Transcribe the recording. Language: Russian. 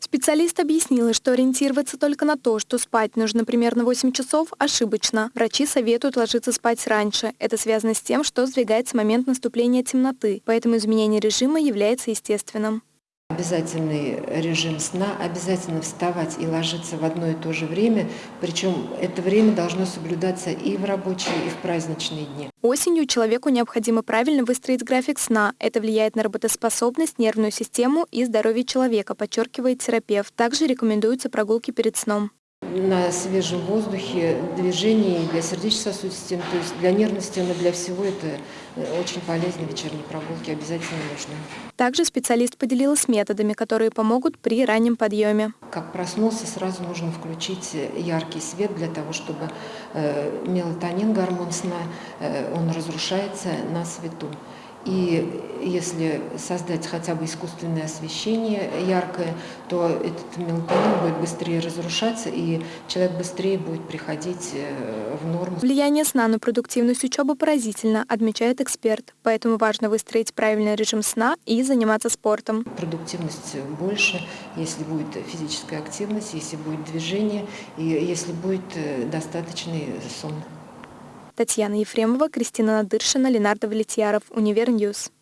Специалист объяснила, что ориентироваться только на то, что спать нужно примерно 8 часов, ошибочно. Врачи советуют ложиться спать раньше. Это связано с тем, что сдвигается момент наступления темноты, поэтому изменение режима является естественным. Обязательный режим сна, обязательно вставать и ложиться в одно и то же время, причем это время должно соблюдаться и в рабочие, и в праздничные дни. Осенью человеку необходимо правильно выстроить график сна. Это влияет на работоспособность, нервную систему и здоровье человека, подчеркивает терапевт. Также рекомендуются прогулки перед сном на свежем воздухе, движение для сердечно-сосудистой системы, то есть для нервной системы, для всего это э, очень полезно, вечерние прогулки обязательно нужны. Также специалист поделилась методами, которые помогут при раннем подъеме. Как проснулся, сразу нужно включить яркий свет для того, чтобы э, мелатонин, гормон сна, э, он разрушается на свету. И если создать хотя бы искусственное освещение яркое, то этот мелатонин будет быстрее разрушаться, и человек быстрее будет приходить э, в норму. Влияние сна на продуктивность учебы поразительно, отмечает эксперт. Поэтому важно выстроить правильный режим сна и заниматься спортом. Продуктивность больше, если будет физическая активность, если будет движение, и если будет э, достаточный сон. Татьяна Ефремова, Кристина Надыршина, Ленар Давлетьяров, Univer News.